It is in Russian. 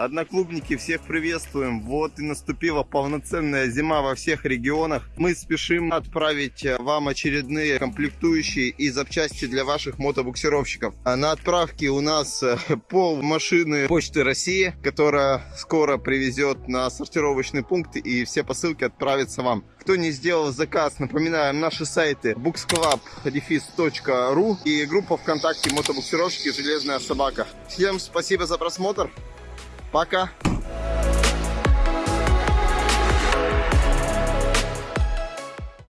Одноклубники, всех приветствуем. Вот и наступила полноценная зима во всех регионах. Мы спешим отправить э, вам очередные комплектующие и запчасти для ваших мотобуксировщиков. А на отправке у нас э, пол машины Почты России, которая скоро привезет на сортировочный пункт и все посылки отправятся вам. Кто не сделал заказ, напоминаем, наши сайты booksclub.ru и группа ВКонтакте мотобуксировщики «Железная собака». Всем спасибо за просмотр. Пока.